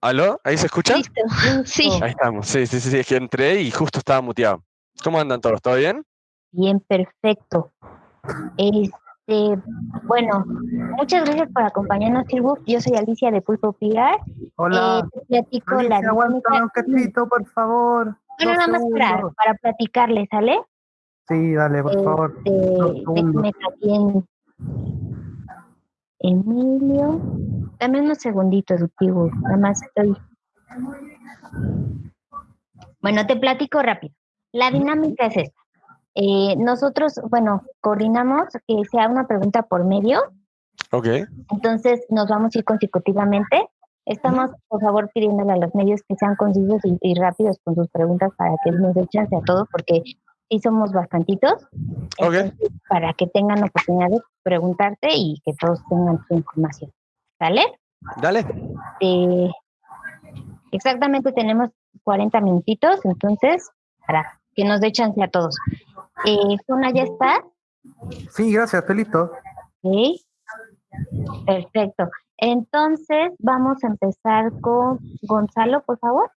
¿Aló? ¿Ahí se escucha? Listo. Sí, Ahí estamos. Sí, sí, sí, sí, es que entré y justo estaba muteado. ¿Cómo andan todos? ¿Todo bien? bien, perfecto. Este, bueno, muchas gracias por acompañarnos, Silvus. Yo soy Alicia de Pulpo Pilar. Hola. Eh, te platico la Alicia, aguántame un dinámica. cachito, por favor. Bueno, nada más para, para platicarles, ¿sale? Sí, dale, por favor. Este, segundos. déjame también. Emilio. Dame unos segunditos, Silvus. Nada más estoy. Bueno, te platico rápido. La dinámica es esta. Eh, nosotros, bueno, coordinamos que sea una pregunta por medio, Ok. entonces nos vamos a ir consecutivamente. Estamos, por favor, pidiéndole a los medios que sean concisos y, y rápidos con sus preguntas para que nos dé chance a todos, porque sí somos bastantitos. Ok. Entonces, para que tengan oportunidad de preguntarte y que todos tengan su información. ¿Sale? Dale. Eh, exactamente tenemos 40 minutitos, entonces, para que nos dé chance a todos. Eh, ¿ya está? Sí, gracias, estoy listo. Sí. Perfecto. Entonces, vamos a empezar con Gonzalo, por favor.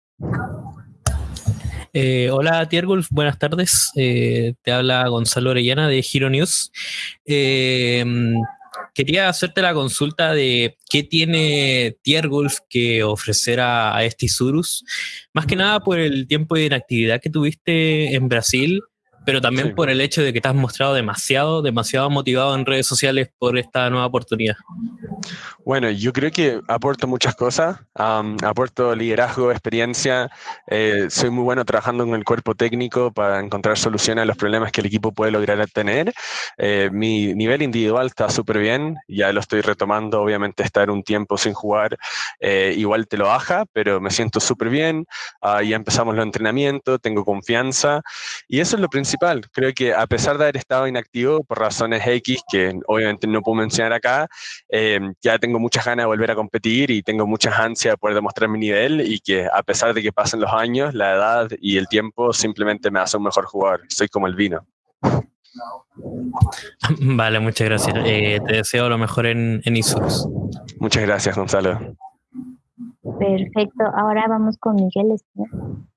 Eh, hola Tiergulf, buenas tardes. Eh, te habla Gonzalo Orellana de Hero News. Eh, quería hacerte la consulta de qué tiene Tiergulf que ofrecer a, a este más que nada por el tiempo de inactividad que tuviste en Brasil, pero también Sí. por el hecho de que te has mostrado demasiado, demasiado motivado en redes sociales por esta nueva oportunidad. Bueno, yo creo que aporto muchas cosas. am, aporto liderazgo, experiencia. eh, soy muy bueno trabajando con el cuerpo técnico para encontrar soluciones a los problemas que el equipo puede lograr tener. Eh, mi nivel individual está súper bien. Ya lo estoy retomando. Obviamente, estar un tiempo sin jugar eh, igual te lo baja, pero me siento súper bien. Ah, ya empezamos los entrenamientos, tengo confianza. Y eso es lo principal. Creo que a pesar de haber estado inactivo por razones X, que obviamente no puedo mencionar acá, eh, ya tengo muchas ganas de volver a competir y tengo muchas ansias de poder demostrar mi nivel y que a pesar de que pasen los años, la edad y el tiempo simplemente me hace un mejor jugador. Soy como el vino. Vale, muchas gracias. Eh, te deseo lo mejor en, en Isurus. Muchas gracias, Gonzalo. Perfecto. Ahora vamos con Miguel. Espinosa.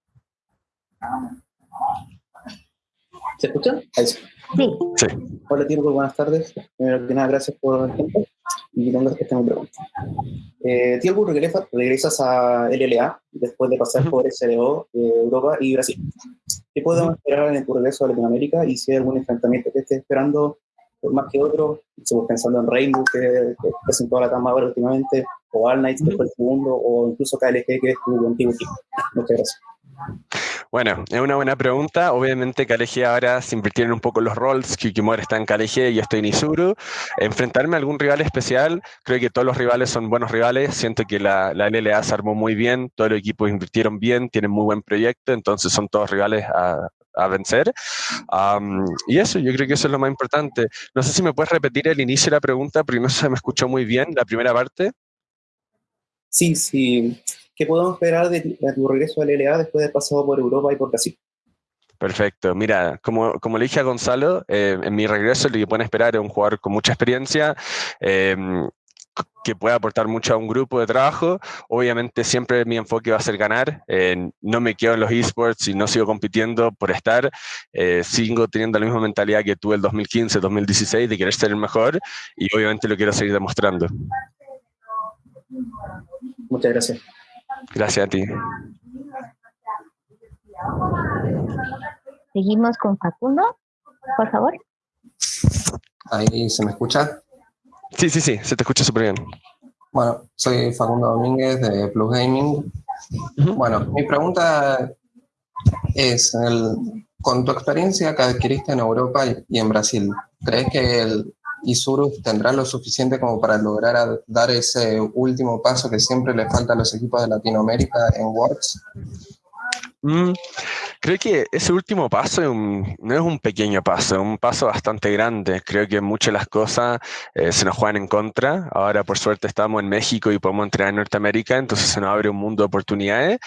¿Se escucha? Ahí sí. Sí, Sí. Hola, Tiempo, buenas tardes. Primero que nada, gracias por el tiempo. Y tengo esta mi pregunta. Eh, Tiempo, regresa, regresas a LLA después de pasar Ujú. por SLO, eh, Europa y Brasil. ¿Qué podemos esperar en tu regreso a Latinoamérica y si hay algún enfrentamiento que estés esperando por más que otro? Estamos pensando en Rainbow, que, que presentó a la cama ahora últimamente, o All Knights, que fue el segundo, o incluso KLG, que es tu antiguo equipo. Muchas gracias. Bueno, es una buena pregunta. Obviamente KLG ahora se invirtieron un poco los roles. Kikimori está en KLG y yo estoy en Isuru. Enfrentarme a algún rival especial, creo que todos los rivales son buenos rivales. Siento que la, la LLA se armó muy bien, todos los equipos invirtieron bien, tienen muy buen proyecto, entonces son todos rivales a, a vencer. Am, y eso, yo creo que eso es lo más importante. No sé si me puedes repetir el inicio de la pregunta, porque no se me escuchó muy bien la primera parte. Sí, sí. ¿Qué podemos esperar de, de tu regreso al LLA después de haber pasado por Europa y por Brasil? Perfecto. Mira, como, como le dije a Gonzalo, eh, en mi regreso lo que pueden esperar es un jugador con mucha experiencia, eh, que pueda aportar mucho a un grupo de trabajo. Obviamente siempre mi enfoque va a ser ganar. eh, no me quedo en los esports y no sigo compitiendo por estar. eh, sigo teniendo la misma mentalidad que tuve el 2015, 2016 de querer ser el mejor y obviamente lo quiero seguir demostrando. Muchas gracias. Gracias a ti. seguimos con Facundo, por favor. Ahí se me escucha. Sí, sí, sí, se te escucha súper bien. Bueno, soy Facundo Domínguez de Plus Gaming. Bueno, mi pregunta es, el- con tu experiencia que adquiriste en Europa y- y en Brasil, ¿crees que el Isurus tendrá lo suficiente como para lograr dar ese último paso que siempre le falta a los equipos de Latinoamérica en Worlds? Mm, Creo que ese último paso es un- no es un pequeño paso, es un paso bastante grande. Creo que muchas de las cosas eh, se nos juegan en contra. Ahora, por suerte, estamos en México y podemos entrenar en Norteamérica, entonces se nos abre un mundo de oportunidades,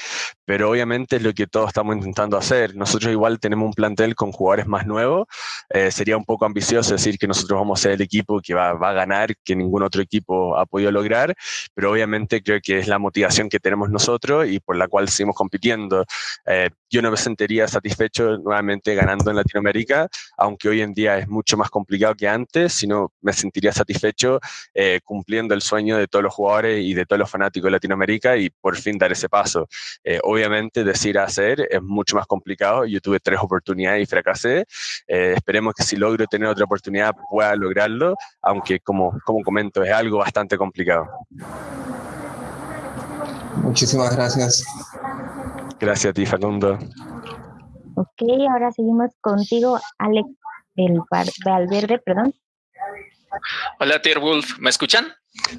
pero obviamente es lo que todos estamos intentando hacer. Nosotros igual tenemos un plantel con jugadores más nuevos. Eh, sería un poco ambicioso decir que nosotros vamos a ser el equipo que va, va a ganar, que ningún otro equipo ha podido lograr, pero obviamente creo que es la motivación que tenemos nosotros y por la cual seguimos compitiendo. Eh, yo no me sentiría satisfecho nuevamente ganando en Latinoamérica, aunque hoy en día es mucho más complicado que antes, sino me sentiría satisfecho eh, cumpliendo el sueño de todos los jugadores y de todos los fanáticos de Latinoamérica y por fin dar ese paso. Eh, obviamente decir hacer es mucho más complicado. Yo tuve tres oportunidades y fracasé. Eh, esperemos que si logro tener otra oportunidad pueda lograrlo, aunque como, como comento es algo bastante complicado. Muchísimas gracias. Gracias a ti, Facundo. Ok, ahora seguimos contigo, Alex del Val- Valverde, perdón. Hola, Tier Wolf, ¿me escuchan?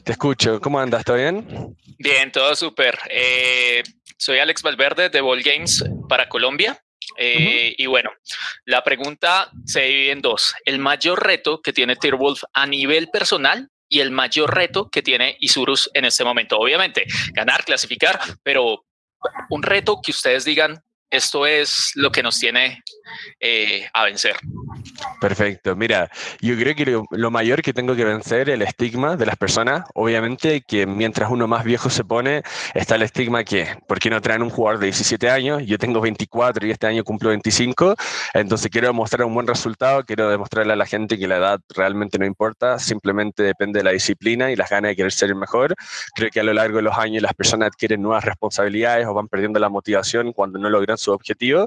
Te escucho. ¿Cómo andas? ¿Todo bien? Bien, todo súper. Eh, soy Alex Valverde de Ball Games para Colombia. Eh, Y bueno, la pregunta se divide en dos. El mayor reto que tiene Tier Wolf a nivel personal y el mayor reto que tiene Isurus en este momento. Obviamente, ganar, clasificar, pero un reto que ustedes digan, esto es lo que nos tiene eh, a vencer. Perfecto. Mira, yo creo que lo, mayor que tengo que vencer es el estigma de las personas. Obviamente que mientras uno más viejo se pone, está el estigma que, ¿por qué no traen un jugador de 17 años? Yo tengo 24 y este año cumplo 25, entonces quiero demostrar un buen resultado, quiero demostrarle a la gente que la edad realmente no importa, simplemente depende de la disciplina y las ganas de querer ser el mejor. Creo que a lo largo de los años las personas adquieren nuevas responsabilidades o van perdiendo la motivación cuando no logran su objetivo.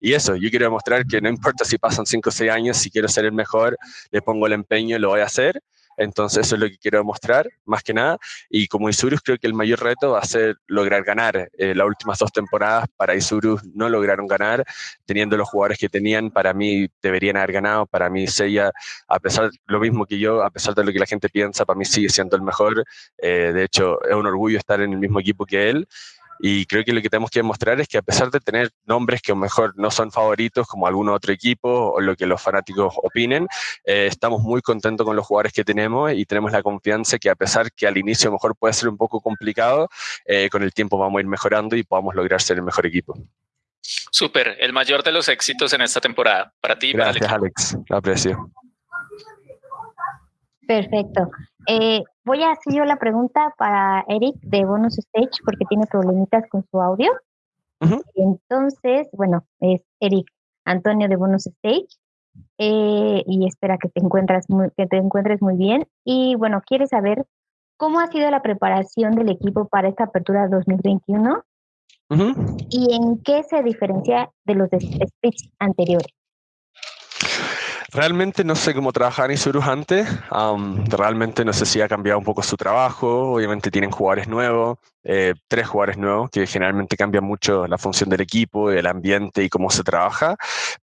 Y eso, yo quiero demostrar que no importa si pasan 5 o 6 años, si quiero ser el mejor, le pongo el empeño y lo voy a hacer. Entonces eso es lo que quiero demostrar, más que nada. Y como Isurus creo que el mayor reto va a ser lograr ganar. Eh, las últimas dos temporadas para Isurus no lograron ganar, teniendo los jugadores que tenían, para mí deberían haber ganado. Para mí Seiya, a pesar, lo mismo que yo, a pesar de lo que la gente piensa, para mí sigue siendo el mejor. Eh, de hecho, es un orgullo estar en el mismo equipo que él. Y creo que lo que tenemos que demostrar es que a pesar de tener nombres que a lo mejor no son favoritos como algún otro equipo o lo que los fanáticos opinen, eh, estamos muy contentos con los jugadores que tenemos y tenemos la confianza que a pesar que al inicio a lo mejor puede ser un poco complicado, eh, con el tiempo vamos a ir mejorando y podamos lograr ser el mejor equipo. Súper, el mayor de los éxitos en esta temporada para ti para Gracias, equipo. Alex. Lo aprecio. Perfecto. Eh, voy a hacer yo la pregunta para Eric de Bonus Stage porque tiene problemitas con su audio. Entonces, bueno, es Eric Antonio de Bonus Stage. eh, y espera que te encuentres muy, que te encuentres muy bien. Y bueno, quiere saber cómo ha sido la preparación del equipo para esta apertura 2021 Ujú. y en qué se diferencia de los de splits anteriores. Realmente no sé cómo trabajar en Isurus antes. am, realmente no sé si ha cambiado un poco su trabajo. Obviamente tienen jugadores nuevos, eh, tres jugadores nuevos, que generalmente cambian mucho la función del equipo, el ambiente y cómo se trabaja.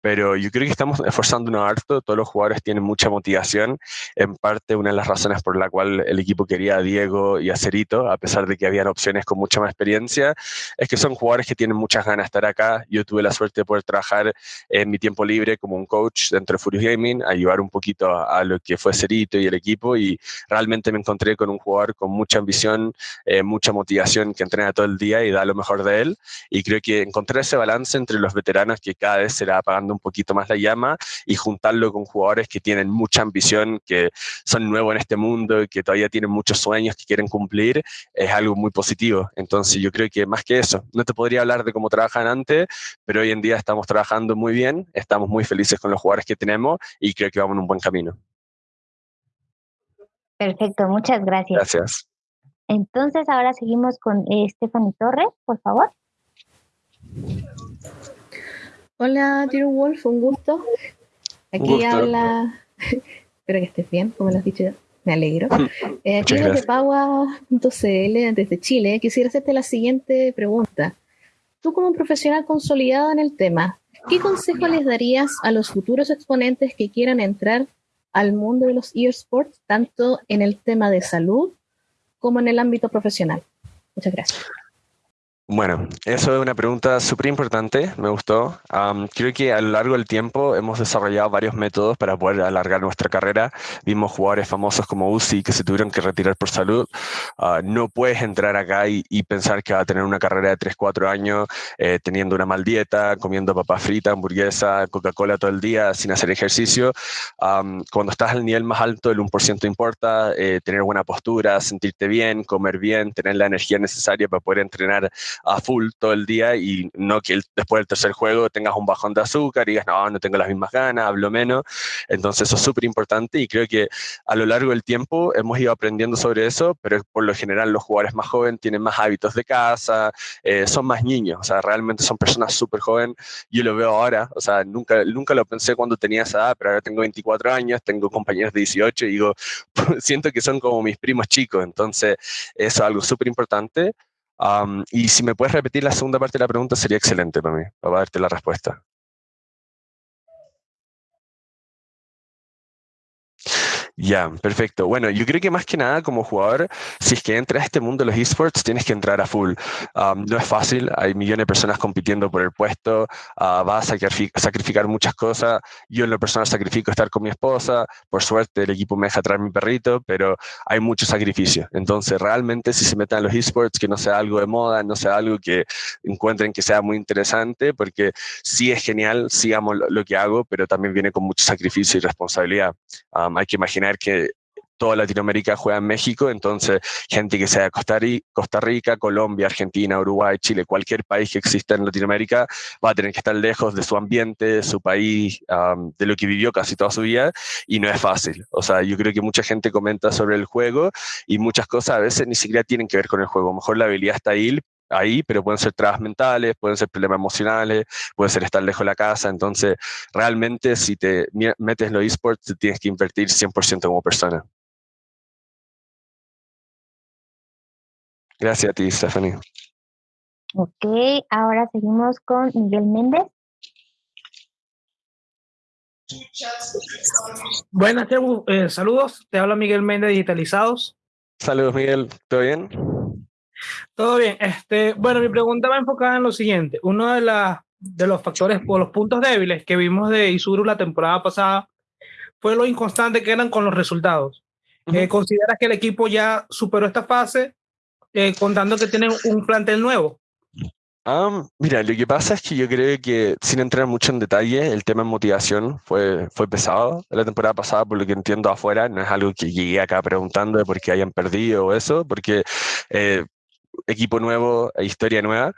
Pero yo creo que estamos esforzándonos harto. Todos los jugadores tienen mucha motivación. En parte, una de las razones por la cual el equipo quería a Diego y a Cerito, a pesar de que habían opciones con mucha más experiencia, es que son jugadores que tienen muchas ganas de estar acá. Yo tuve la suerte de poder trabajar en mi tiempo libre como un coach dentro de Furious Gaming, ayudar un poquito a, a lo que fue Cerito y el equipo y realmente me encontré con un jugador con mucha ambición, eh, mucha motivación, que entrena todo el día y da lo mejor de él y creo que encontrar ese balance entre los veteranos que cada vez se le va apagando un poquito más la llama y juntarlo con jugadores que tienen mucha ambición, que son nuevos en este mundo y que todavía tienen muchos sueños que quieren cumplir, es algo muy positivo. Entonces yo creo que más que eso, no te podría hablar de cómo trabajan antes, pero hoy en día estamos trabajando muy bien, estamos muy felices con los jugadores que tenemos y creo que vamos en un buen camino. Perfecto, muchas gracias. Gracias. Entonces ahora seguimos con eh, Stephanie Torres, por favor. Hola, Tiro Wolf, un gusto. Aquí gusto. habla. Espero que estés bien, como lo has dicho ya. Me alegro. Eh, aquí desde. Paua.cl, desde Chile, quisiera hacerte la siguiente pregunta. Tú, como profesional consolidado en el tema, ¿qué consejo les darías a los futuros exponentes que quieran entrar al mundo de los eSports, tanto en el tema de salud como en el ámbito profesional? Muchas gracias. Bueno, eso es una pregunta súper importante, me gustó. creo que a lo largo del tiempo hemos desarrollado varios métodos para poder alargar nuestra carrera. Vimos jugadores famosos como Uzi que se tuvieron que retirar por salud. Ah, no puedes entrar acá y, pensar que va a tener una carrera de 3, 4 años eh, teniendo una mal dieta, comiendo papas fritas, hamburguesa, Coca-Cola todo el día sin hacer ejercicio. cuando estás al nivel más alto, el 1% importa, eh, tener buena postura, sentirte bien, comer bien, tener la energía necesaria para poder entrenar a full todo el día y no que después del tercer juego tengas un bajón de azúcar y digas, no, no tengo las mismas ganas, hablo menos. Entonces eso es súper importante y creo que a lo largo del tiempo hemos ido aprendiendo sobre eso, pero por lo general los jugadores más jóvenes tienen más hábitos de casa, eh, son más niños, o sea, realmente son personas súper jóvenes. Yo lo veo ahora, o sea, nunca, nunca lo pensé cuando tenía esa edad, pero ahora tengo 24 años, tengo compañeros de 18 y digo, siento que son como mis primos chicos, entonces eso es algo súper importante y si me puedes repetir la segunda parte de la pregunta, sería excelente para mí, para darte la respuesta. Ya, perfecto. Bueno, yo creo que más que nada como jugador, si es que entras a este mundo de los esports, tienes que entrar a full. no es fácil, hay millones de personas compitiendo por el puesto, uh, vas a sacrificar muchas cosas. Yo en lo personal sacrifico estar con mi esposa, por suerte el equipo me deja traer mi perrito, pero hay mucho sacrificio. Entonces, realmente si se meten a los esports, que no sea algo de moda, no sea algo que encuentren que sea muy interesante, porque sí es genial, sí lo, que hago, pero también viene con mucho sacrificio y responsabilidad. hay que imaginar que toda Latinoamérica juega en México, entonces gente que sea de Costa Rica, Costa Rica, Colombia, Argentina, Uruguay, Chile, cualquier país que exista en Latinoamérica va a tener que estar lejos de su ambiente, de su país, de lo que vivió casi toda su vida y no es fácil. O sea, yo creo que mucha gente comenta sobre el juego y muchas cosas a veces ni siquiera tienen que ver con el juego. A lo mejor la habilidad está ahí, ahí, pero pueden ser trabas mentales, pueden ser problemas emocionales, puede ser estar lejos de la casa. Entonces, realmente, si te metes en los esports, tienes que invertir 100% como persona. Gracias a ti, Stephanie. Ok, ahora seguimos con Miguel Méndez. Buenas, eh, saludos. Te habla Miguel Méndez Digitalizados. Saludos, Miguel. ¿Todo bien? Todo bien. Este, bueno, mi pregunta va enfocada en lo siguiente. Uno de, la, de los factores o los puntos débiles que vimos de Isuru la temporada pasada fue lo inconstante que eran con los resultados. Eh, ¿Consideras que el equipo ya superó esta fase eh, contando que tienen un plantel nuevo? mira, lo que pasa es que yo creo que, sin entrar mucho en detalle, el tema de motivación fue, fue pesado la temporada pasada, por lo que entiendo afuera. No es algo que llegué acá preguntando de por qué hayan perdido o eso, porque eh, equipo nuevo, e historia nueva.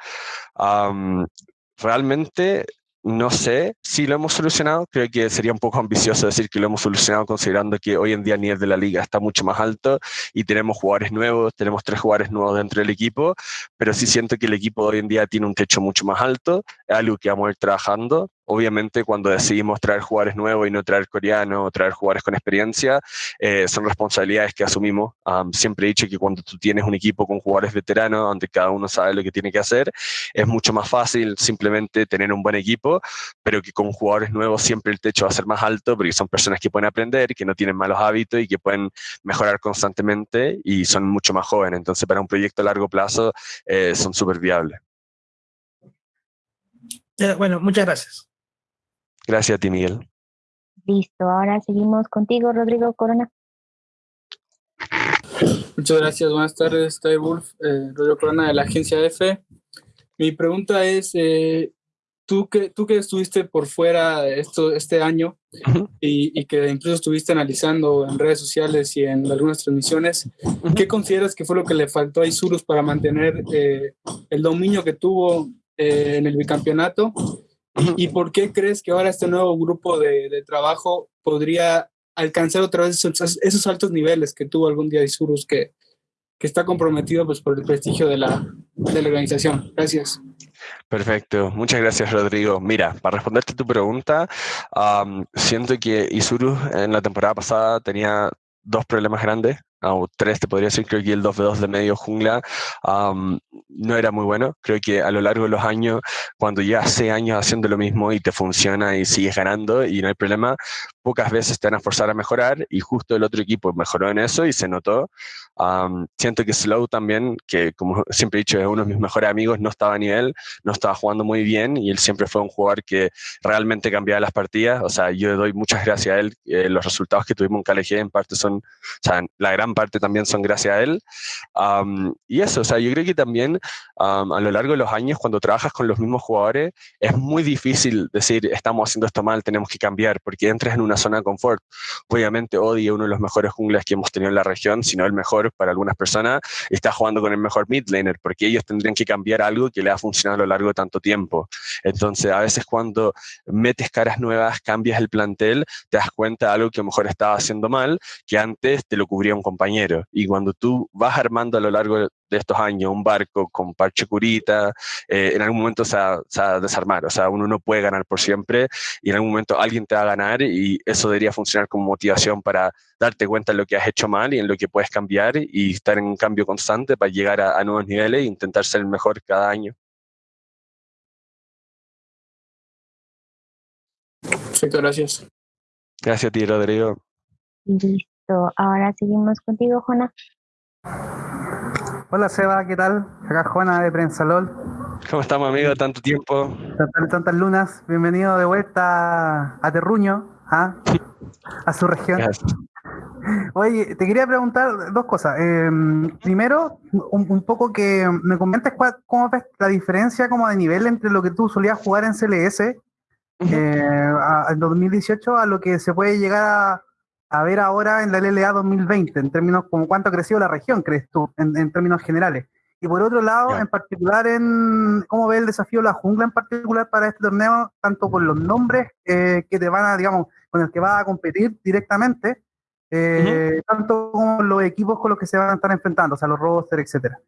realmente no sé si lo hemos solucionado, creo que sería un poco ambicioso decir que lo hemos solucionado considerando que hoy en día el nivel de la liga está mucho más alto y tenemos jugadores nuevos, tenemos tres jugadores nuevos dentro del equipo, pero sí siento que el equipo hoy en día tiene un techo mucho más alto, es algo que vamos a ir trabajando obviamente cuando decidimos traer jugadores nuevos y no traer coreanos o traer jugadores con experiencia, eh, son responsabilidades que asumimos. siempre he dicho que cuando tú tienes un equipo con jugadores veteranos, donde cada uno sabe lo que tiene que hacer, es mucho más fácil simplemente tener un buen equipo, pero que con jugadores nuevos siempre el techo va a ser más alto porque son personas que pueden aprender, que no tienen malos hábitos y que pueden mejorar constantemente y son mucho más jóvenes. Entonces, para un proyecto a largo plazo, eh, son súper viables. Eh, bueno, muchas gracias. Gracias a ti, Miguel. Listo, ahora seguimos contigo, Rodrigo Corona. Muchas gracias, buenas tardes, estoy Wolf, eh, Rodrigo Corona de la agencia F. Mi pregunta es, eh, tú, que, tú que estuviste por fuera esto, este año y, que incluso estuviste analizando en redes sociales y en algunas transmisiones, ¿qué consideras que fue lo que le faltó a Isurus para mantener eh, el dominio que tuvo en el bicampeonato ¿Y por qué crees que ahora este nuevo grupo de, trabajo podría alcanzar otra vez esos, altos niveles que tuvo algún día Isurus, que, que está comprometido pues, por el prestigio de la, de la organización? Gracias. Perfecto, muchas gracias Rodrigo. Mira, para responderte tu pregunta, siento que Isurus en la temporada pasada tenía dos problemas grandes, o tres te podría decir, creo que el 2v2 de medio jungla no era muy bueno. Creo que a lo largo de los años, cuando ya hace años haciendo lo mismo y te funciona y sigues ganando y no hay problema, pocas veces te van a forzar a mejorar y justo el otro equipo mejoró en eso y se notó. siento que Slow también, que como siempre he dicho, es uno de mis mejores amigos, no estaba a nivel, no estaba jugando muy bien y él siempre fue un jugador que realmente cambiaba las partidas. O sea, yo doy muchas gracias a él. Eh, los resultados que tuvimos en KLG en parte son, o sea, la gran parte también son gracias a él. y eso, o sea, yo creo que también a lo largo de los años, cuando trabajas con los mismos jugadores, es muy difícil decir, estamos haciendo esto mal, tenemos que cambiar, porque entras en una zona de confort. Obviamente, Odi es uno de los mejores jungles que hemos tenido en la región, si no el mejor para algunas personas, está jugando con el mejor mid laner, porque ellos tendrían que cambiar algo que le ha funcionado a lo largo de tanto tiempo. Entonces, a veces cuando metes caras nuevas, cambias el plantel, te das cuenta de algo que a lo mejor estaba haciendo mal, que antes te lo cubría un. Y cuando tú vas armando a lo largo de estos años un barco con parche curita, eh, en algún momento se va, a desarmar. O sea, uno no puede ganar por siempre y en algún momento alguien te va a ganar y eso debería funcionar como motivación para darte cuenta de lo que has hecho mal y en lo que puedes cambiar y estar en un cambio constante para llegar a, a nuevos niveles e intentar ser el mejor cada año. Perfecto, gracias. Gracias a ti, Rodrigo. Listo, ahora seguimos contigo, Jona. Hola, Seba, ¿qué tal? Acá Juana de Prensa LOL. ¿Cómo estamos, amigo? Tanto tiempo. Tantas, tantas lunas. Bienvenido de vuelta a Terruño, ¿ah? a su región. Oye, te quería preguntar dos cosas. Em, primero, un, poco que me comentes cómo ves la diferencia como de nivel entre lo que tú solías jugar en CLS eh, en 2018 a lo que se puede llegar a, ver ahora en la LLA 2020, en términos como cuánto ha crecido la región, crees tú, en, términos generales. Y por otro lado, en particular, en cómo ve el desafío la jungla en particular para este torneo, tanto con los nombres eh, que te van a, digamos, con el que vas a competir directamente, eh, tanto como los equipos con los que se van a estar enfrentando, o sea, los rosters, etcétera.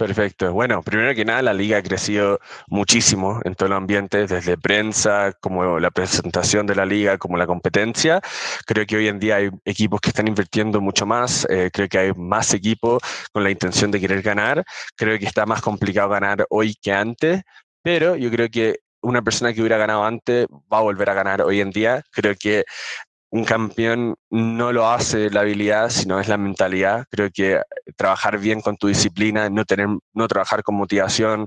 Perfecto. Bueno, primero que nada, la liga ha crecido muchísimo en todo el ambiente, desde prensa, como la presentación de la liga, como la competencia. Creo que hoy en día hay equipos que están invirtiendo mucho más. Eh, creo que hay más equipos con la intención de querer ganar. Creo que está más complicado ganar hoy que antes, pero yo creo que una persona que hubiera ganado antes va a volver a ganar hoy en día. Creo que un campeón no lo hace la habilidad, sino es la mentalidad. Creo que trabajar bien con tu disciplina, no, tener, no trabajar con motivación,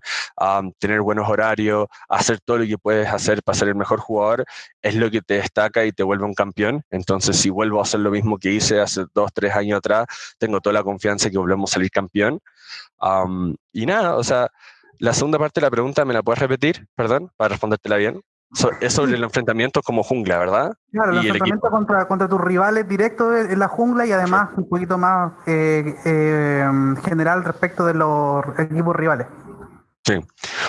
tener buenos horarios, hacer todo lo que puedes hacer para ser el mejor jugador, es lo que te destaca y te vuelve un campeón. Entonces, si vuelvo a hacer lo mismo que hice hace dos, tres años atrás, tengo toda la confianza que volvemos a salir campeón. y nada, o sea, la segunda parte de la pregunta, ¿me la puedes repetir? Perdón, para respondértela bien es sobre el enfrentamiento como jungla, ¿verdad? Claro, el enfrentamiento contra, contra tus rivales directos en la jungla y además un poquito más eh, eh, general respecto de los equipos rivales. Sí.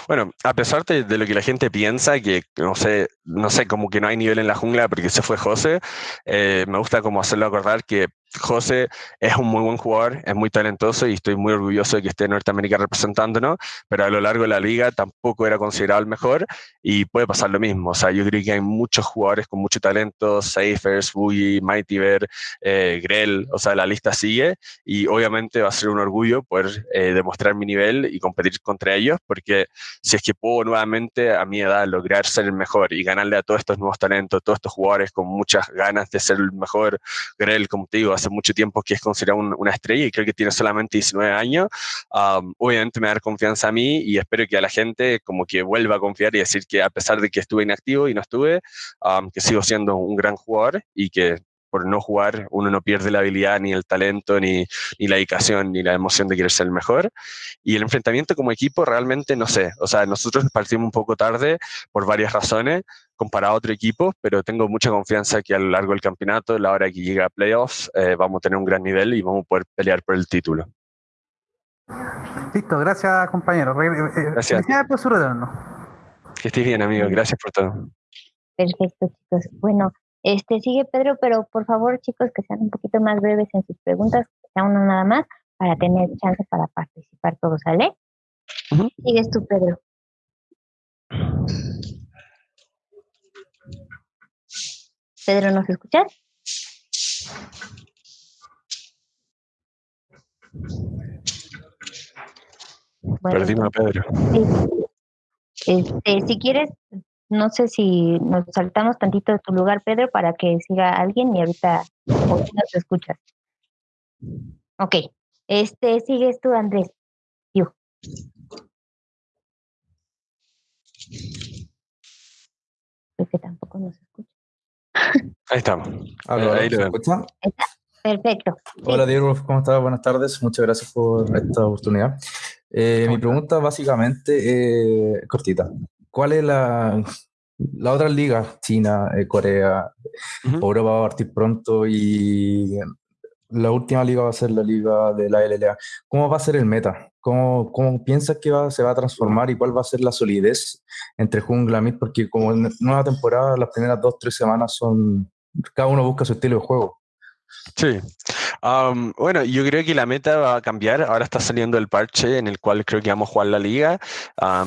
Bueno, a pesar de, lo que la gente piensa, que no sé, no sé, como que no hay nivel en la jungla porque se fue José, eh, me gusta como hacerlo acordar que José es un muy buen jugador, es muy talentoso y estoy muy orgulloso de que esté en Norteamérica representándonos, pero a lo largo de la liga tampoco era considerado el mejor y puede pasar lo mismo. O sea, yo creo que hay muchos jugadores con mucho talento, Safers, Boogie, Mighty Bear, eh, Grell, o sea, la lista sigue y obviamente va a ser un orgullo poder eh, demostrar mi nivel y competir contra ellos, porque si es que puedo nuevamente a mi edad lograr ser el mejor y ganarle a todos estos nuevos talentos, todos estos jugadores con muchas ganas de ser el mejor, Grell, como te digo, hace mucho tiempo que es considerado una estrella y creo que tiene solamente 19 años, obviamente me da confianza a mí y espero que a la gente como que vuelva a confiar y decir que a pesar de que estuve inactivo y no estuve, que sigo siendo un gran jugador y que por no jugar uno no pierde la habilidad, ni el talento, ni, ni, la dedicación, ni la emoción de querer ser el mejor. Y el enfrentamiento como equipo realmente no sé. O sea, nosotros partimos un poco tarde por varias razones comparado a otro equipo, pero tengo mucha confianza que a lo largo del campeonato, a la hora que llegue a playoffs, eh, vamos a tener un gran nivel y vamos a poder pelear por el título. Listo, gracias compañero. Eh, eh, gracias. por su retorno. Que estés bien, amigo. Gracias por todo. Perfecto, chicos. Bueno, este, sigue Pedro, pero por favor, chicos, que sean un poquito más breves en sus preguntas, que sea uno nada más, para tener chance para participar todos, ¿sale? Sigues tú, Pedro. Pedro, ¿nos escuchas? Perdimos a Pedro. Este, si quieres, no sé si nos saltamos tantito de tu lugar, Pedro, para que siga alguien y ahorita nos escuchas. Ok, este, sigues tú, Andrés. Yo. Creo que tampoco nos escucha. Ahí estamos. ahí lo escuchan? Perfecto. Hola, Diego, ¿cómo estás? Buenas tardes. Muchas gracias por esta oportunidad. Eh, mi pregunta básicamente es cortita. ¿Cuál es la, la otra liga? China, eh, Corea, Europa va a partir pronto y la última liga va a ser la liga de la LLA. ¿Cómo va a ser el meta? ¿Cómo, cómo piensas que va, se va a transformar y cuál va a ser la solidez entre jungla y mid? Porque como en nueva temporada, las primeras dos, tres semanas son... Cada uno busca su estilo de juego. Sí. bueno, yo creo que la meta va a cambiar. Ahora está saliendo el parche en el cual creo que vamos a jugar la liga.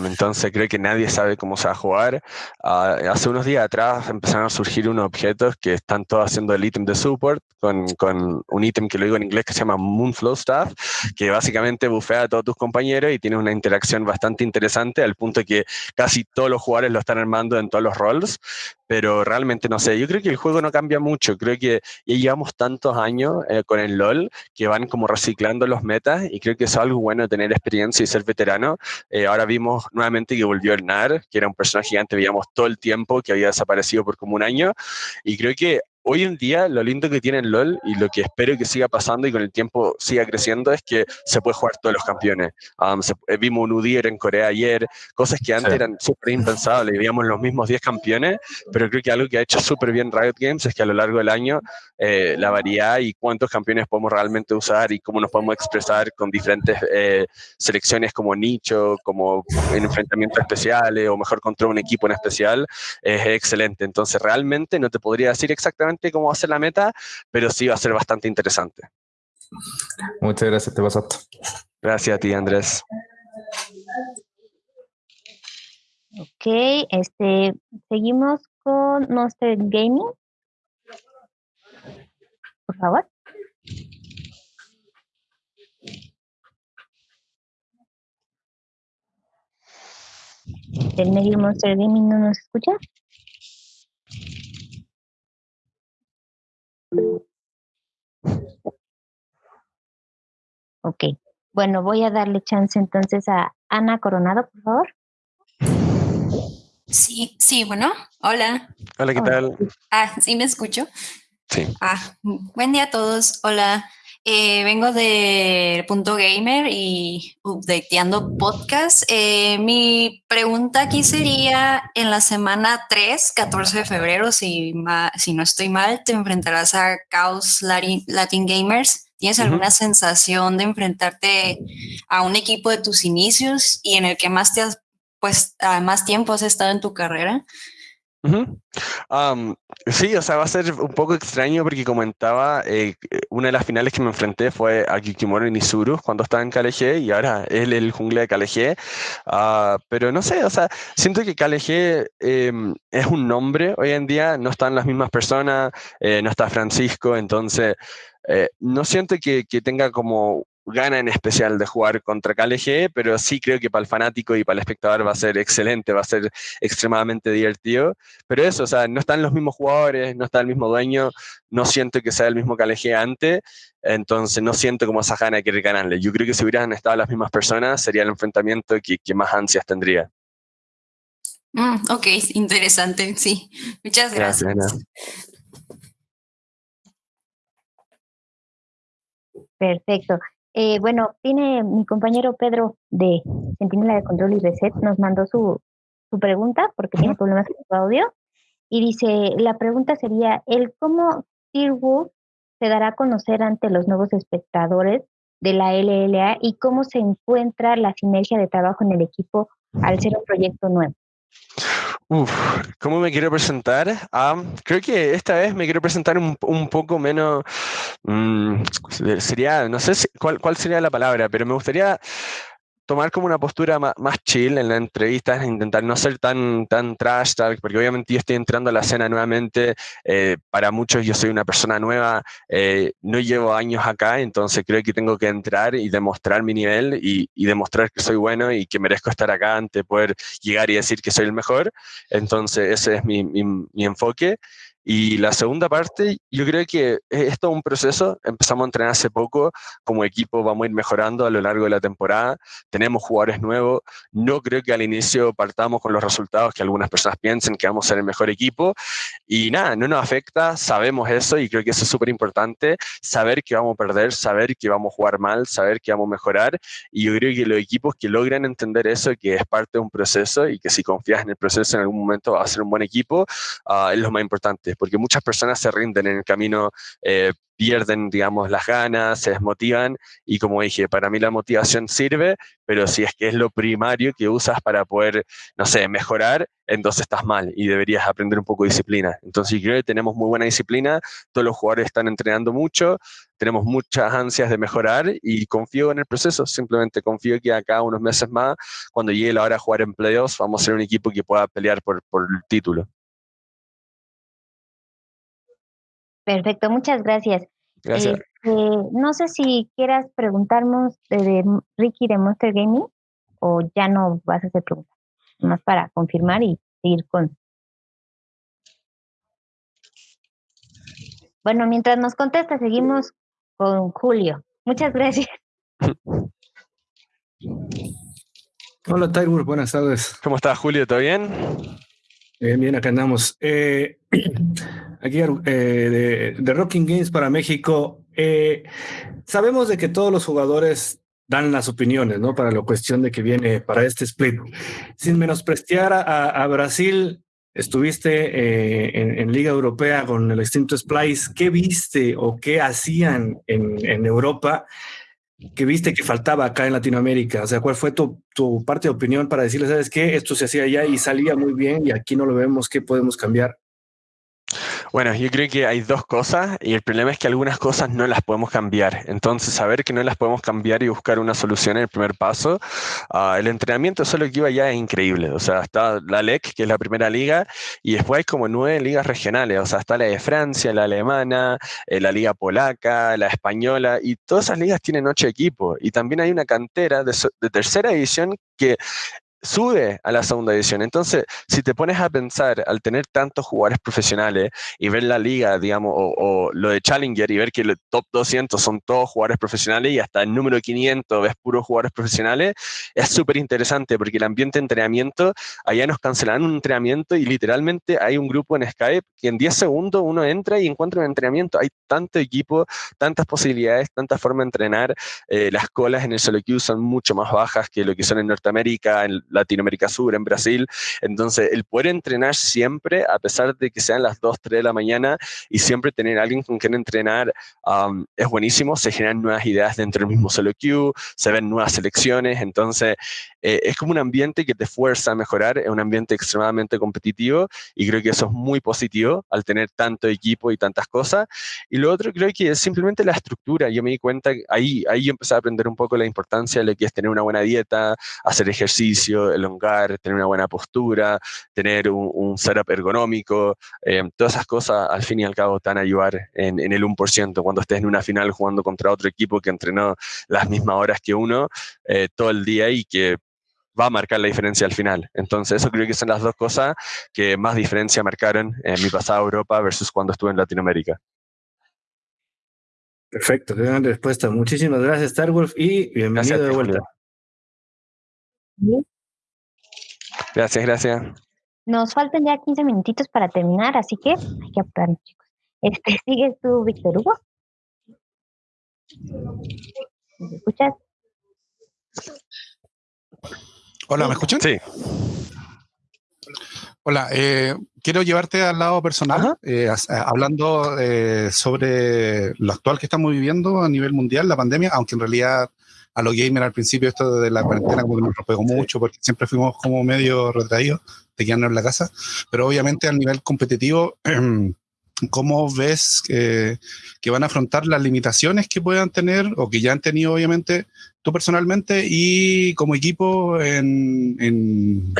entonces creo que nadie sabe cómo se va a jugar. Ah, hace unos días atrás empezaron a surgir unos objetos que están todos haciendo el ítem de support con, un ítem que lo digo en inglés que se llama Moonflow Staff, que básicamente bufea a todos tus compañeros y tiene una interacción bastante interesante al punto que casi todos los jugadores lo están armando en todos los roles pero realmente no sé, yo creo que el juego no cambia mucho, creo que ya llevamos tantos años eh, con el LOL que van como reciclando los metas y creo que es algo bueno tener experiencia y ser veterano. Eh, ahora vimos nuevamente que volvió el NAR, que era un personaje gigante, veíamos todo el tiempo que había desaparecido por como un año y creo que hoy en día lo lindo que tiene el LOL y lo que espero que siga pasando y con el tiempo siga creciendo es que se puede jugar todos los campeones. Um, eh, vimos un UDIR en Corea ayer, cosas que antes eran súper impensables, veíamos los mismos 10 campeones, pero creo que algo que ha hecho súper bien Riot Games es que a lo largo del año eh, la variedad y cuántos campeones podemos realmente usar y cómo nos podemos expresar con diferentes eh, selecciones como nicho, como en enfrentamientos especiales o mejor contra un equipo en especial, es excelente. Entonces realmente no te podría decir exactamente cómo va a ser la meta, pero sí va a ser bastante interesante. Muchas gracias, te pasaste. Gracias a ti, Andrés. Ok, este, seguimos con Monster Gaming. Por favor. ¿El medio Monster Gaming no nos escucha? Ok, bueno, voy a darle chance entonces a Ana Coronado, por favor. Sí, sí, bueno, hola. Hola, ¿qué tal? Ah, sí, me escucho. Sí. Ah, buen día a todos. Hola. Eh, vengo de Punto Gamer y updateando podcast. Eh, mi pregunta aquí sería, en la semana 3, 14 de febrero, si, si no estoy mal, te enfrentarás a Chaos Latin, Gamers. ¿Tienes alguna sensación de enfrentarte a un equipo de tus inicios y en el que más te has, pues, más tiempo has estado en tu carrera? Sí, o sea, va a ser un poco extraño porque comentaba, eh, una de las finales que me enfrenté fue a Kikimoro Nizuru cuando estaba en KLG y ahora él el jungla de KLG. Ah, pero no sé, o sea, siento que KLG em, es un nombre hoy en día, no están las mismas personas, eh, no está Francisco, entonces eh, no siento que, que tenga como gana en especial de jugar contra KLG, pero sí creo que para el fanático y para el espectador va a ser excelente, va a ser extremadamente divertido. Pero eso, o sea, no están los mismos jugadores, no está el mismo dueño, no siento que sea el mismo KLG antes, entonces no siento como esa gana de querer ganarle. Yo creo que si hubieran estado las mismas personas, sería el enfrentamiento que, que más ansias tendría. Mm, ok, interesante, sí. Muchas gracias. gracias Perfecto. Eh, bueno, tiene mi compañero Pedro de Centinela de Control y Reset, nos mandó su, su pregunta porque tiene problemas con su audio. Y dice, la pregunta sería, ¿el cómo Wolf se dará a conocer ante los nuevos espectadores de la LLA y cómo se encuentra la sinergia de trabajo en el equipo al ser un proyecto nuevo? Uf, ¿cómo me quiero presentar? Ah, creo que esta vez me quiero presentar un, un poco menos, mm, sería, no sé cuál, cuál sería la palabra, pero me gustaría tomar como una postura más, chill en la entrevista, intentar no ser tan, tan trash talk, porque obviamente yo estoy entrando a la escena nuevamente, eh, para muchos yo soy una persona nueva, eh, no llevo años acá, entonces creo que tengo que entrar y demostrar mi nivel y, y, demostrar que soy bueno y que merezco estar acá antes de poder llegar y decir que soy el mejor, entonces ese es mi, mi, mi enfoque. Y la segunda parte, yo creo que es todo un proceso. Empezamos a entrenar hace poco, como equipo vamos a ir mejorando a lo largo de la temporada. Tenemos jugadores nuevos. No creo que al inicio partamos con los resultados que algunas personas piensen que vamos a ser el mejor equipo. Y nada, no nos afecta, sabemos eso y creo que eso es súper importante. Saber que vamos a perder, saber que vamos a jugar mal, saber que vamos a mejorar. Y yo creo que los equipos que logran entender eso, que es parte de un proceso y que si confías en el proceso en algún momento va a ser un buen equipo, uh, es lo más importante porque muchas personas se rinden en el camino, eh, pierden, digamos, las ganas, se desmotivan y como dije, para mí la motivación sirve, pero si es que es lo primario que usas para poder, no sé, mejorar, entonces estás mal y deberías aprender un poco de disciplina. Entonces creo que tenemos muy buena disciplina, todos los jugadores están entrenando mucho, tenemos muchas ansias de mejorar y confío en el proceso, simplemente confío que acá unos meses más, cuando llegue la hora de jugar en playoffs, vamos a ser un equipo que pueda pelear por, por el título. Perfecto, muchas gracias. Gracias. Este, no sé si quieras preguntarnos de, Ricky de Monster Gaming o ya no vas a hacer preguntas, más para confirmar y seguir con. Bueno, mientras nos contesta, seguimos con Julio. Muchas gracias. Hola, Tyler, buenas tardes. ¿Cómo estás, Julio? ¿Todo bien? Bien, bien, acá andamos. Eh, aquí eh, de, Rocking Games para México. Eh, sabemos de que todos los jugadores dan las opiniones, ¿no? Para la cuestión de que viene para este split. Sin menosprestiar a, Brasil, estuviste en, Liga Europea con el extinto Splice. ¿Qué viste o qué hacían en, en Europa? que viste que faltaba acá en Latinoamérica? O sea, ¿cuál fue tu, tu parte de opinión para decirle, sabes qué, esto se hacía allá y salía muy bien y aquí no lo vemos, ¿qué podemos cambiar? Bueno, yo creo que hay dos cosas y el problema es que algunas cosas no las podemos cambiar. Entonces, saber que no las podemos cambiar y buscar una solución es el primer paso. Uh, el entrenamiento solo que iba ya es increíble. O sea, está la LEC, que es la primera liga, y después hay como nueve ligas regionales. O sea, está la de Francia, la alemana, eh, la liga polaca, la española, y todas esas ligas tienen ocho equipos. Y también hay una cantera de, de tercera división que sube a la segunda división. Entonces, si te pones a pensar, al tener tantos jugadores profesionales y ver la liga, digamos, o, lo de Challenger y ver que el top 200 son todos jugadores profesionales y hasta el número 500 ves puros jugadores profesionales, es súper interesante porque el ambiente de entrenamiento, allá nos cancelan un entrenamiento y literalmente hay un grupo en Skype que en 10 segundos uno entra y encuentra un entrenamiento. Hay tanto equipo, tantas posibilidades, tanta forma de entrenar. Eh, las colas en el solo queue son mucho más bajas que lo que son en Norteamérica, en Latinoamérica Sur, en Brasil. Entonces, el poder entrenar siempre, a pesar de que sean las 2, 3 de la mañana, y siempre tener alguien con quien entrenar es buenísimo. Se generan nuevas ideas dentro del mismo solo queue, se ven nuevas selecciones. Entonces, eh, es como un ambiente que te fuerza a mejorar, es un ambiente extremadamente competitivo y creo que eso es muy positivo al tener tanto equipo y tantas cosas. Y lo otro creo que es simplemente la estructura. Yo me di cuenta, ahí, ahí yo empecé a aprender un poco la importancia de lo que es tener una buena dieta, hacer ejercicio, elongar, tener una buena postura, tener un, setup ergonómico, eh, todas esas cosas al fin y al cabo te van a ayudar en, en el 1% cuando estés en una final jugando contra otro equipo que entrenó las mismas horas que uno eh, todo el día y que va a marcar la diferencia al final. Entonces, eso creo que son las dos cosas que más diferencia marcaron en mi pasada Europa versus cuando estuve en Latinoamérica. Perfecto, qué gran respuesta. Muchísimas gracias, Starwolf, y bienvenido de vuelta. Gracias, gracias. Nos faltan ya 15 minutitos para terminar, así que hay que apurarnos, chicos. Este, ¿Sigues tú, Víctor Hugo? ¿Me escuchas? Hola, ¿me escuchan? Sí. Hola, eh, quiero llevarte al lado personal, eh, hablando eh, sobre lo actual que estamos viviendo a nivel mundial, la pandemia, aunque en realidad a los gamers al principio esto de la cuarentena como que nos pegó mucho porque siempre fuimos como medio retraídos de quedarnos en la casa, pero obviamente a nivel competitivo ¿cómo ves que van a afrontar las limitaciones que puedan tener o que ya han tenido obviamente tú personalmente y como equipo en,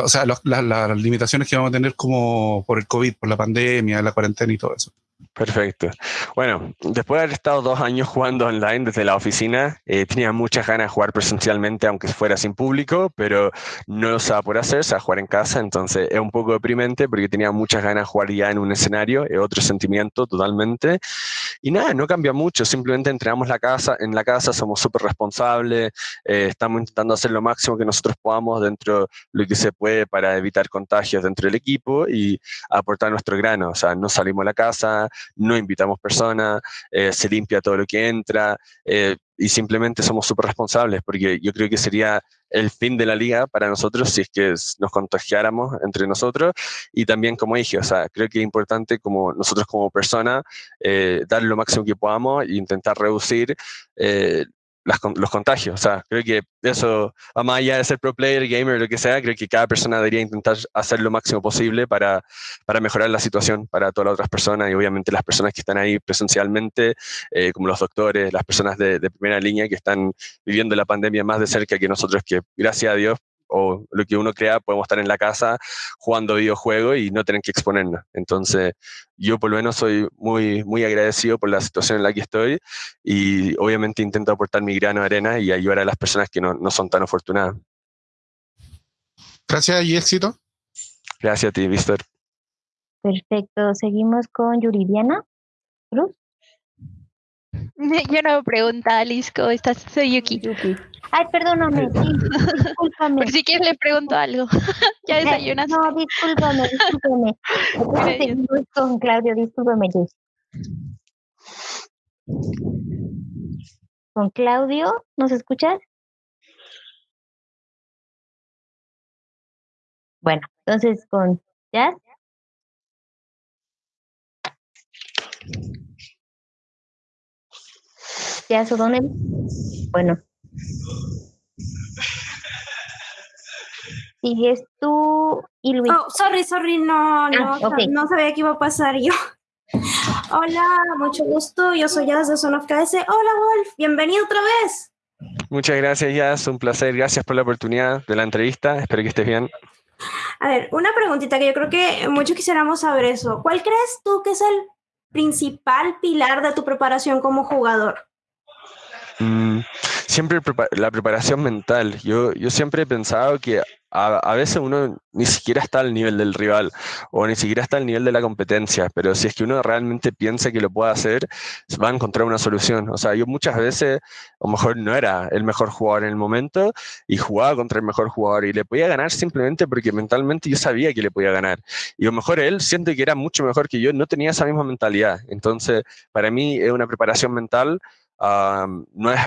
o sea, las limitaciones que vamos a tener como por el COVID, por la pandemia, la cuarentena y todo eso? Perfecto. Bueno, después de haber estado dos años jugando online desde la oficina, eh, tenía muchas ganas de jugar presencialmente, aunque fuera sin público, pero no lo sabía por hacer, o sea, jugar en casa, entonces es un poco deprimente porque tenía muchas ganas de jugar ya en un escenario, es otro sentimiento totalmente. Y nada, no cambia mucho, simplemente entregamos la casa, en la casa somos súper responsables, eh, estamos intentando hacer lo máximo que nosotros podamos dentro de lo que se puede para evitar contagios dentro del equipo y aportar nuestro grano, o sea, no salimos a la casa, no invitamos personas, eh, se limpia todo lo que entra eh, y simplemente somos súper responsables porque yo creo que sería el fin de la liga para nosotros si es que nos contagiáramos entre nosotros. Y también como dije, o sea, creo que es importante como nosotros como persona eh, dar lo máximo que podamos e intentar reducir los contagios. O sea, creo que eso, va más allá de ser pro player, gamer, lo que sea, creo que cada persona debería intentar hacer lo máximo posible para, para mejorar la situación para todas las otras personas y obviamente las personas que están ahí presencialmente, eh, como los doctores, las personas de, de primera línea que están viviendo la pandemia más de cerca que nosotros, que gracias a Dios o lo que uno crea, podemos estar en la casa jugando videojuegos y no tener que exponernos. Entonces, yo por lo menos soy muy, muy agradecido por la situación en la que estoy y obviamente intento aportar mi grano de arena y ayudar a las personas que no, no son tan afortunadas. Gracias y éxito. Gracias a ti, Víctor. Perfecto. Seguimos con Yuridiana Cruz. Yo no pregunto, Alice, ¿cómo estás? Soy Yuki. Yuki. Ay, perdóname, sí, discúlpame. Por si quieres le pregunto algo. ¿Ya desayunas? No, discúlpame, discúlpame. Con Claudio, discúlpame, Con Claudio, ¿nos escuchas? Bueno, entonces con Jazz. Jazz O'Donnell. Bueno, Sigues tú y Luis. Oh, sorry, sorry, no, no, Ah, no sabía que iba a pasar yo. Hola, mucho gusto. Yo soy Jazz de Son of KS. Hola, Wolf. Bienvenido otra vez. Muchas gracias, Jazz. Un placer. Gracias por la oportunidad de la entrevista. Espero que estés bien. A ver, una preguntita que yo creo que muchos quisiéramos saber eso. ¿Cuál crees tú que es el principal pilar de tu preparación como jugador? Mm, siempre prepa- la preparación mental. Yo, yo siempre he pensado que a, a veces uno ni siquiera está al nivel del rival o ni siquiera está al nivel de la competencia, pero si es que uno realmente piensa que lo puede hacer, va a encontrar una solución. O sea, yo muchas veces, a lo mejor no era el mejor jugador en el momento y jugaba contra el mejor jugador y le podía ganar simplemente porque mentalmente yo sabía que le podía ganar. Y a lo mejor él siente que era mucho mejor que yo, no tenía esa misma mentalidad. Entonces, para mí es una preparación mental ah, no es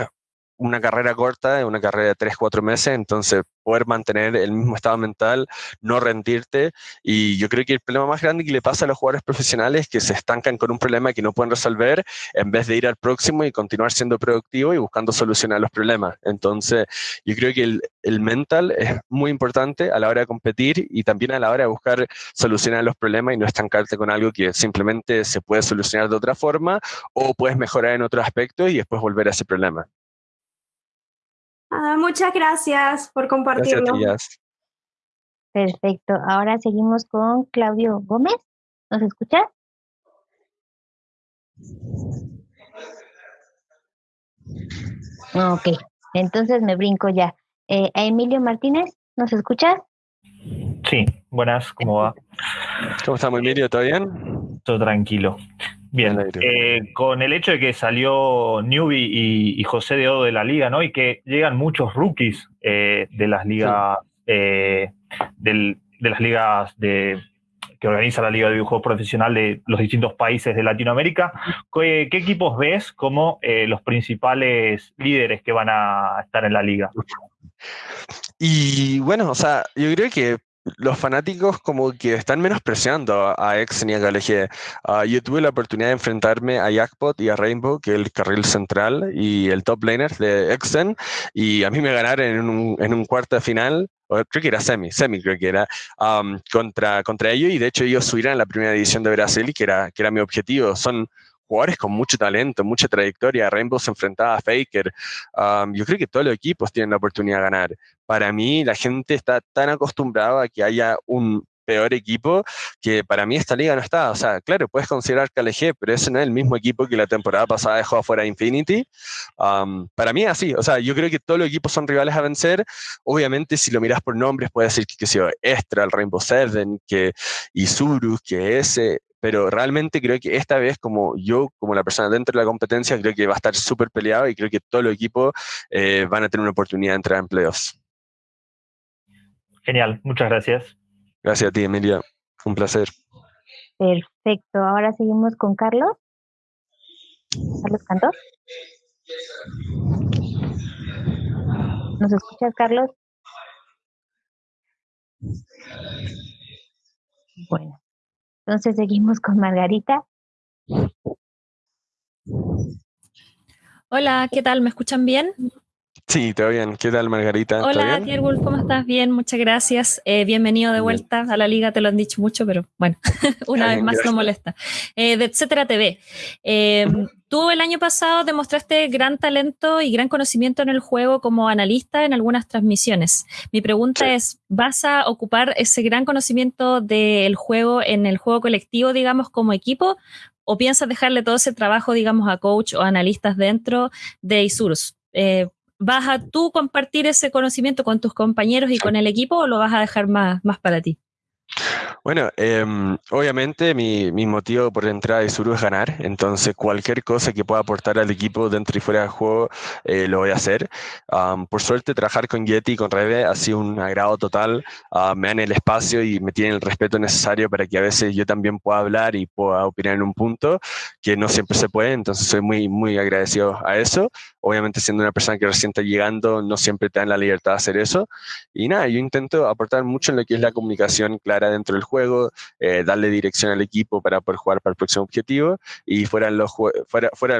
una carrera corta, una carrera de 3, 4 meses, entonces poder mantener el mismo estado mental, no rendirte. Y yo creo que el problema más grande que le pasa a los jugadores profesionales es que se estancan con un problema que no pueden resolver en vez de ir al próximo y continuar siendo productivo y buscando solucionar los problemas. Entonces, yo creo que el mental es muy importante a la hora de competir y también a la hora de buscar solucionar los problemas y no estancarte con algo que simplemente se puede solucionar de otra forma o puedes mejorar en otro aspecto y después volver a ese problema. Ah, muchas gracias por Gracias a compartirlo. ti. Perfecto. Ahora seguimos con Claudio Gómez. ¿Nos escuchas? Ah, Ok, entonces me brinco ya. Eh, Emilio Martínez, ¿nos escuchas? Sí, buenas, ¿cómo va? ¿Cómo estamos, Emilio? ¿Todo bien? Todo tranquilo. Bien, eh, con el hecho de que salió Newbie y, y José de Odo de la liga, ¿no? Y que llegan muchos rookies eh, de las ligas, eh, del- de las ligas de que organiza la Liga de Videojuegos Profesional de los distintos países de Latinoamérica. ¿Qué, qué equipos ves como eh, los principales líderes que van a estar en la liga? Y bueno, o sea, yo creo que los fanáticos como que están menospreciando a Exen y a KLG. Ah, yo tuve la oportunidad de enfrentarme a Jackpot y a Rainbow, que es el carril central y el top laner de Exen, y a mí me ganaron en un, en cuarto de final o creo que era semi, semi creo que era, contra, contra ellos y de hecho ellos subieron a la primera división de Brasil, que era, que era mi objetivo. Son jugadores con mucho talento, mucha trayectoria. Rainbow se enfrentaba a Faker. yo creo que todos los equipos tienen la oportunidad de ganar. Para mí, la gente está tan acostumbrada a que haya un peor equipo que para mí esta liga no está. O sea, claro, puedes considerar KLG, pero ese no es el mismo equipo que la temporada pasada dejó afuera Infinity. para mí así. O sea, yo creo que todos los equipos son rivales a vencer. Obviamente, si lo miras por nombres, puede decir que, que sea Extra, el Rainbow Seven, que Isurus, que ese, pero realmente creo que esta vez, como yo, como la persona dentro de la competencia, creo que va a estar súper peleado y creo que todos los equipos eh, van a tener una oportunidad de entrar en playoffs. Genial, muchas gracias. Gracias a ti, Emilia. Un placer. Perfecto. Ahora seguimos con Carlos. Carlos Cantor. ¿Nos escuchas, Carlos? Bueno, entonces seguimos con Margarita. Hola, ¿qué tal? ¿Me escuchan bien? Sí, todo bien. ¿Qué tal, Margarita? Hola, Tiergulf, ¿cómo estás? Bien, muchas gracias. Eh, bienvenido de vuelta a la liga, te lo han dicho mucho, pero bueno, una vez más no molesta. Eh, de Etcétera TV. Em, tú el año pasado demostraste gran talento y gran conocimiento en el juego como analista en algunas transmisiones. Mi pregunta es, ¿vas a ocupar ese gran conocimiento del juego en el juego colectivo, digamos, como equipo? ¿O piensas dejarle todo ese trabajo, digamos, a coach o analistas dentro de Isurus? Eh, ¿Vas a tú compartir ese conocimiento con tus compañeros y con el equipo o lo vas a dejar más, más para ti? Bueno, em, obviamente mi, mi, motivo por entrar de Suru es ganar, entonces cualquier cosa que pueda aportar al equipo dentro y fuera del juego eh, lo voy a hacer. por suerte, trabajar con Yeti y con Rebe ha sido un agrado total, ah, me dan el espacio y me tienen el respeto necesario para que a veces yo también pueda hablar y pueda opinar en un punto que no siempre se puede, entonces soy muy, muy agradecido a eso. Obviamente siendo una persona que recién está llegando, no siempre te dan la libertad de hacer eso. Y nada, yo intento aportar mucho en lo que es la comunicación clara dentro del juego, eh, darle dirección al equipo para poder jugar para el próximo objetivo y fuera del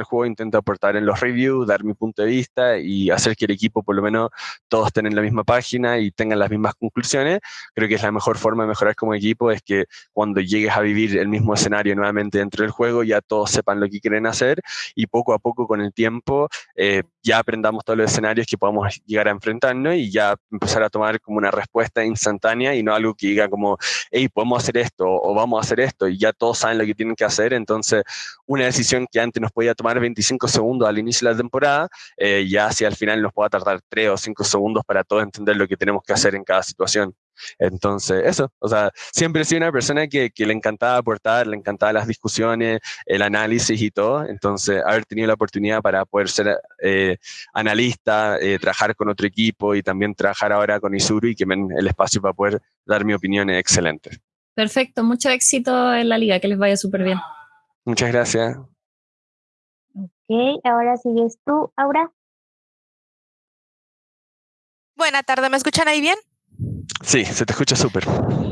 juego intento aportar en los reviews, dar mi punto de vista y hacer que el equipo por lo menos todos estén en la misma página y tengan las mismas conclusiones. Creo que es la mejor forma de mejorar como equipo, es que cuando llegues a vivir el mismo escenario nuevamente dentro del juego ya todos sepan lo que quieren hacer y poco a poco con el tiempo eh, ya aprendamos todos los escenarios que podamos llegar a enfrentarnos y ya empezar a tomar como una respuesta instantánea y no algo que diga como, hey, podemos hacer esto o vamos a hacer esto y ya todos saben lo que tienen que hacer. Entonces, una decisión que antes nos podía tomar 25 segundos al inicio de la temporada, eh, ya hacia el final nos pueda tardar 3 o 5 segundos para todos entender lo que tenemos que hacer en cada situación. Entonces, eso, o sea, siempre he sido una persona que, que, le encantaba aportar, le encantaba las discusiones, el análisis y todo. Entonces, haber tenido la oportunidad para poder ser eh, analista, eh, trabajar con otro equipo y también trabajar ahora con Isuru y que me den el espacio para poder dar mi opinión es excelente. Perfecto, mucho éxito en la liga, que les vaya súper bien. Muchas gracias. Ok, ahora sigues tú, Aura. Buena tarde, ¿me escuchan ahí bien? Sí, se te escucha súper.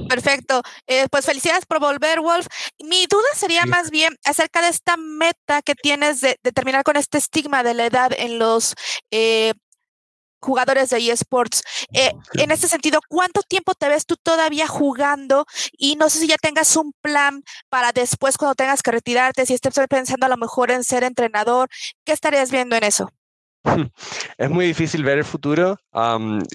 Perfecto. Eh, pues felicidades por volver, Wolf. Mi duda sería más bien acerca de esta meta que tienes de, terminar con este estigma de la edad en los eh, jugadores de eSports. Eh, en este sentido, ¿cuánto tiempo te ves tú todavía jugando? Y no sé si ya tengas un plan para después cuando tengas que retirarte, si estés pensando a lo mejor en ser entrenador, ¿qué estarías viendo en eso? Es muy difícil ver el futuro.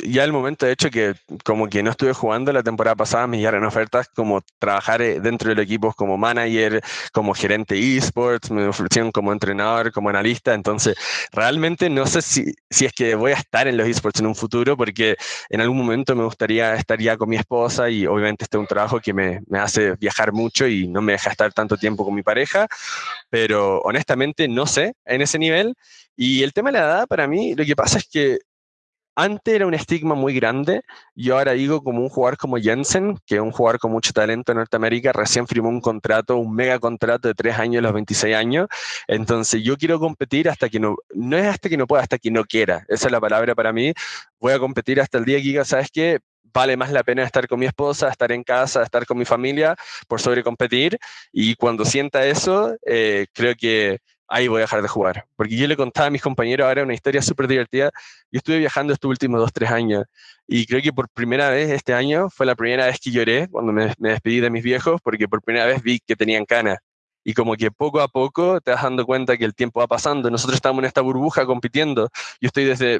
ya el momento, de hecho, que como que no estuve jugando la temporada pasada, me llegaron ofertas como trabajar eh, dentro del equipo como manager, como gerente esports, me ofrecieron como entrenador, como analista. Entonces, realmente no sé si, si es que voy a estar en los esports en un futuro, porque en algún momento me gustaría estar ya con mi esposa y obviamente este es un trabajo que me, me hace viajar mucho y no me deja estar tanto tiempo con mi pareja. Pero honestamente no sé en ese nivel. Y el tema de la edad, para mí, lo que pasa es que antes era un estigma muy grande. Yo ahora digo como un jugador como Jensen, que es un jugador con mucho talento en Norteamérica, recién firmó un contrato, un mega contrato de tres años a los 26 años. Entonces yo quiero competir hasta que no, no es hasta que no pueda, hasta que no quiera. Esa es la palabra para mí. Voy a competir hasta el día que diga, ¿sabes qué? Vale más la pena estar con mi esposa, estar en casa, estar con mi familia, por sobre competir. Y cuando sienta eso, eh, creo que ahí voy a dejar de jugar. Porque yo le contaba a mis compañeros ahora una historia súper divertida. Yo estuve viajando estos últimos dos, tres años y creo que por primera vez este año fue la primera vez que lloré cuando me, me despedí de mis viejos porque por primera vez vi que tenían canas y como que poco a poco te vas dando cuenta que el tiempo va pasando. Nosotros estamos en esta burbuja compitiendo. Yo estoy desde,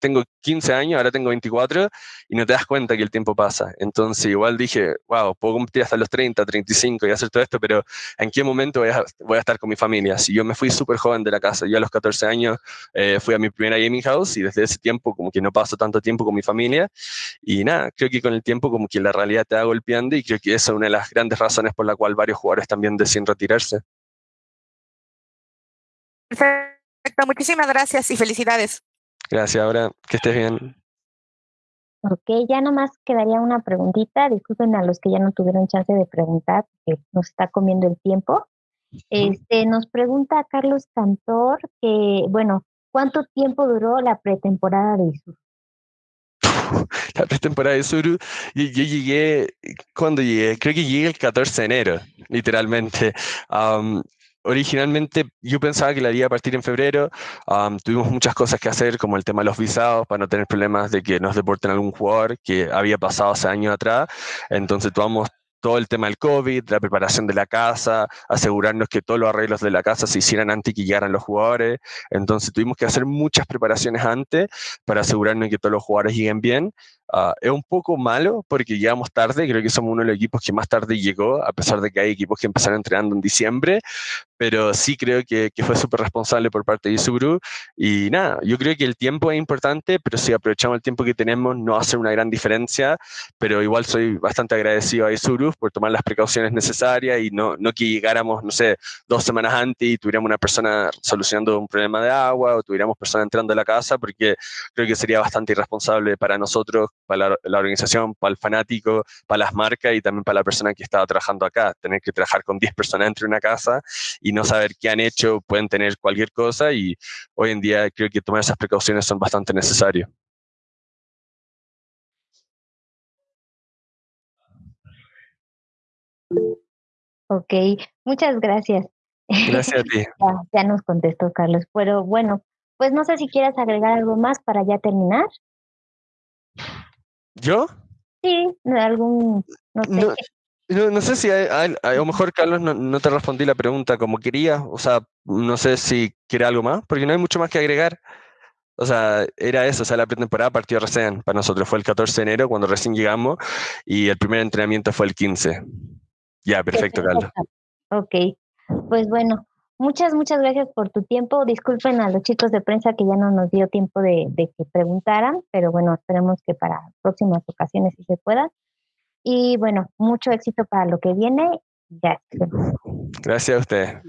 tengo 15 años, ahora tengo 24 y no te das cuenta que el tiempo pasa. Entonces igual dije, wow, puedo competir hasta los 30, 35 y hacer todo esto, pero ¿en qué momento voy a, voy a estar con mi familia? Si yo me fui súper joven de la casa, yo a los 14 años eh, fui a mi primera gaming house y desde ese tiempo como que no paso tanto tiempo con mi familia y nada, creo que con el tiempo como que la realidad te va golpeando y creo que esa es una de las grandes razones por la cual varios jugadores también deciden retirarse. Perfecto, muchísimas gracias y felicidades. Gracias, ahora que estés bien. Ok, ya nomás quedaría una preguntita. Disculpen a los que ya no tuvieron chance de preguntar, porque nos está comiendo el tiempo. Este, nos pregunta Carlos Cantor que, bueno, ¿cuánto tiempo duró la pretemporada de Isuru? La pretemporada de Isuru, yo, yo, llegué, cuando llegué? Creo que llegué el 14 de enero, literalmente. Um, originalmente yo pensaba que la iba a partir en febrero. tuvimos muchas cosas que hacer, como el tema de los visados, para no tener problemas de que nos deporten algún jugador que había pasado hace años atrás. Entonces tomamos todo el tema del COVID, la preparación de la casa, asegurarnos que todos los arreglos de la casa se hicieran antes que llegaran los jugadores. Entonces tuvimos que hacer muchas preparaciones antes para asegurarnos que todos los jugadores lleguen bien. Uh, es un poco malo porque llegamos tarde, creo que somos uno de los equipos que más tarde llegó, a pesar de que hay equipos que empezaron entrenando en diciembre, pero sí creo que, fue súper responsable por parte de Isubru. Y nada, yo creo que el tiempo es importante, pero si aprovechamos el tiempo que tenemos no hace una gran diferencia, pero igual soy bastante agradecido a Isubru por tomar las precauciones necesarias y no, no que llegáramos, no sé, dos semanas antes y tuviéramos una persona solucionando un problema de agua o tuviéramos personas entrando a la casa, porque creo que sería bastante irresponsable para nosotros para la, organización, para el fanático, para las marcas y también para la persona que estaba trabajando acá. Tener que trabajar con 10 personas dentro de una casa y no saber qué han hecho, pueden tener cualquier cosa y hoy en día creo que tomar esas precauciones son bastante necesarias. Ok, muchas gracias. Gracias a ti. ya, ya, nos contestó Carlos, pero bueno, pues no sé si quieres agregar algo más para ya terminar. ¿Yo? Sí, algún, no sé. No, no, sé si a, lo mejor, Carlos, no, no, te respondí la pregunta como quería. O sea, no sé si quiere algo más, porque no hay mucho más que agregar. O sea, era eso, o sea, la pretemporada partió recién. Para nosotros fue el 14 de enero cuando recién llegamos y el primer entrenamiento fue el 15. Ya, perfecto, Carlos. Ok, pues bueno, Muchas, muchas gracias por tu tiempo. Disculpen a los chicos de prensa que ya no nos dio tiempo de, de que preguntaran, pero bueno, esperemos que para próximas ocasiones sí se pueda. Y bueno, mucho éxito para lo que viene. Gracias a usted.